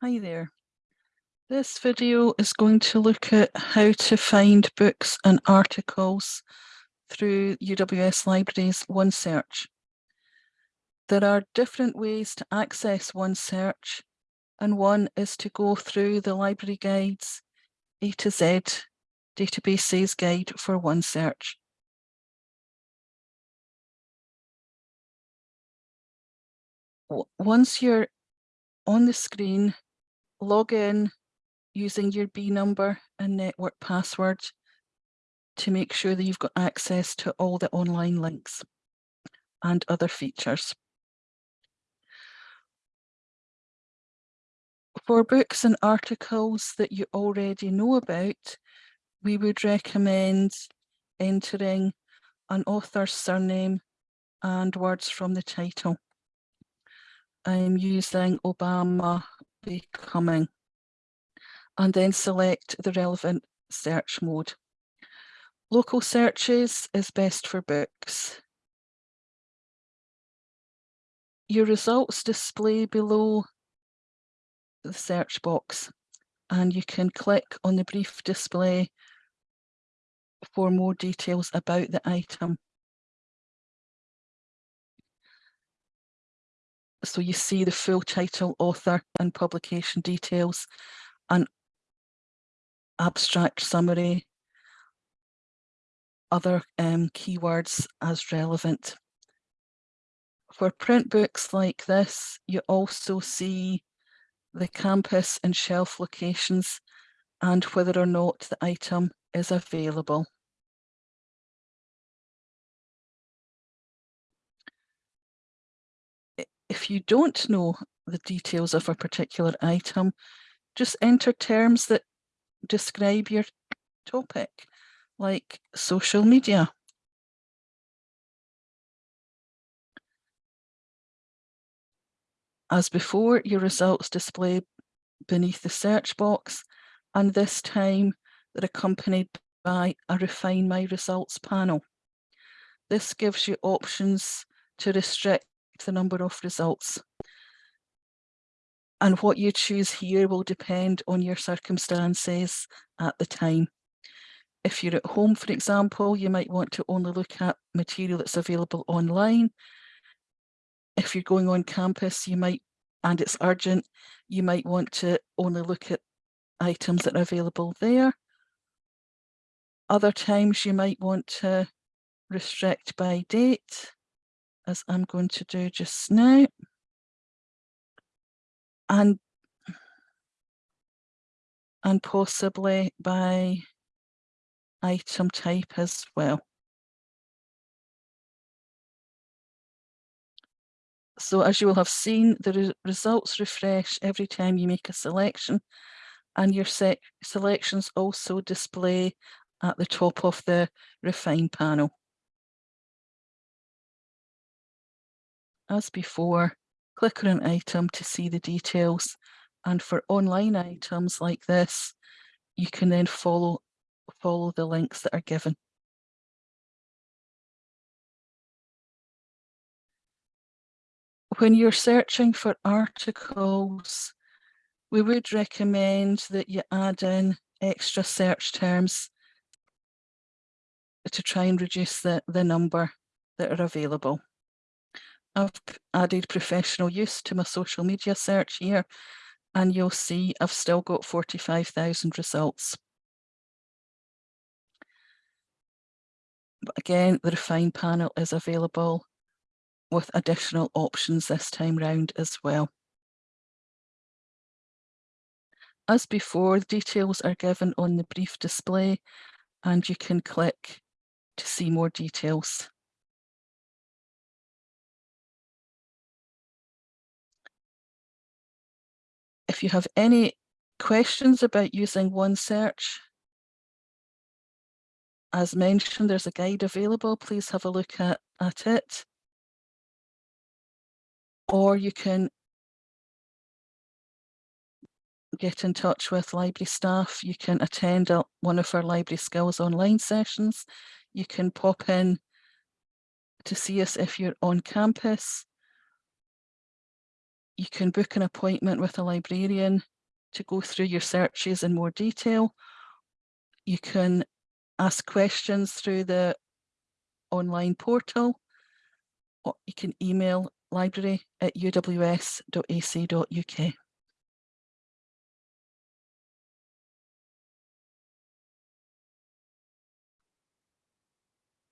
Hi there. This video is going to look at how to find books and articles through UWS Libraries OneSearch. There are different ways to access OneSearch and one is to go through the library guides A to Z databases guide for OneSearch. Once you're on the screen, log in using your B number and network password to make sure that you've got access to all the online links and other features. For books and articles that you already know about, we would recommend entering an author's surname and words from the title. I'm using Obama Becoming and then select the relevant search mode. Local searches is best for books. Your results display below the search box and you can click on the brief display for more details about the item. So you see the full title, author and publication details and abstract summary, other um, keywords as relevant. For print books like this, you also see the campus and shelf locations and whether or not the item is available. If you don't know the details of a particular item, just enter terms that describe your topic, like social media. As before, your results display beneath the search box, and this time they're accompanied by a Refine My Results panel. This gives you options to restrict the number of results. And what you choose here will depend on your circumstances at the time. If you're at home, for example, you might want to only look at material that's available online if you're going on campus, you might, and it's urgent, you might want to only look at items that are available there. Other times you might want to restrict by date, as I'm going to do just now. And, and possibly by item type as well. So as you will have seen, the re results refresh every time you make a selection and your selections also display at the top of the refine panel. As before, click on an item to see the details and for online items like this, you can then follow, follow the links that are given. when you're searching for articles, we would recommend that you add in extra search terms to try and reduce the, the number that are available. I've added professional use to my social media search here and you'll see I've still got 45,000 results. But again, the refine panel is available with additional options this time round as well. As before, the details are given on the brief display and you can click to see more details. If you have any questions about using OneSearch, as mentioned, there's a guide available. Please have a look at, at it or you can get in touch with library staff. You can attend a, one of our library skills online sessions. You can pop in to see us if you're on campus. You can book an appointment with a librarian to go through your searches in more detail. You can ask questions through the online portal. Or you can email library at uws.ac.uk.